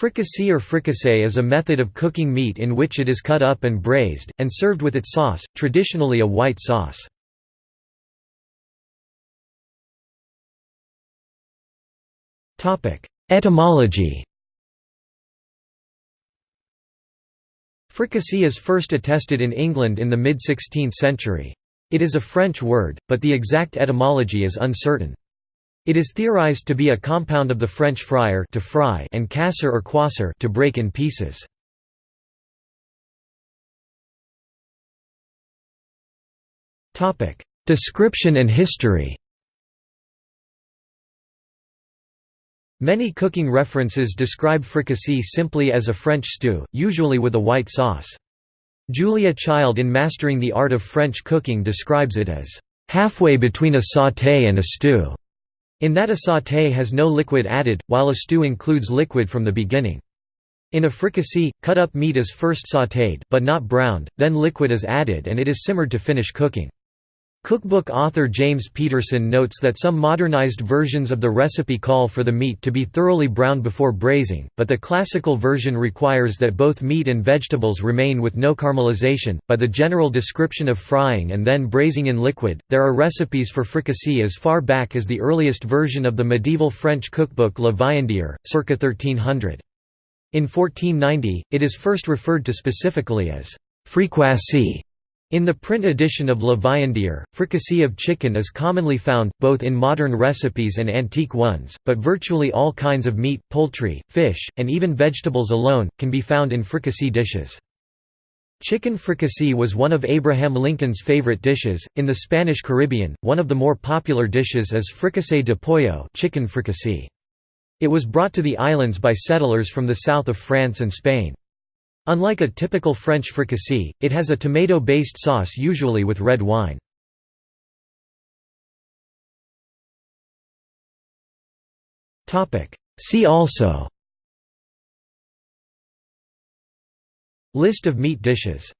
Fricassee or fricassee is a method of cooking meat in which it is cut up and braised, and served with its sauce, traditionally a white sauce. Etymology Fricassee is first attested in England in the mid-16th century. It is a French word, but the exact etymology is uncertain. It is theorized to be a compound of the French frire to fry and casser or quasser to break in pieces. Topic: Description and history. Many cooking references describe fricassee simply as a French stew, usually with a white sauce. Julia Child in Mastering the Art of French Cooking describes it as halfway between a sauté and a stew. In that a sauté has no liquid added, while a stew includes liquid from the beginning. In a fricassee, cut-up meat is first sautéed but not browned, then liquid is added and it is simmered to finish cooking. Cookbook author James Peterson notes that some modernized versions of the recipe call for the meat to be thoroughly browned before braising, but the classical version requires that both meat and vegetables remain with no caramelization. By the general description of frying and then braising in liquid, there are recipes for fricassee as far back as the earliest version of the medieval French cookbook Le Viandier, circa 1300. In 1490, it is first referred to specifically as fricoisee in the print edition of Le Viandier, fricassee of chicken is commonly found, both in modern recipes and antique ones, but virtually all kinds of meat, poultry, fish, and even vegetables alone, can be found in fricassee dishes. Chicken fricassee was one of Abraham Lincoln's favorite dishes. In the Spanish Caribbean, one of the more popular dishes is fricassee de pollo chicken fricassee. It was brought to the islands by settlers from the south of France and Spain. Unlike a typical French fricassee, it has a tomato-based sauce usually with red wine. See also List of meat dishes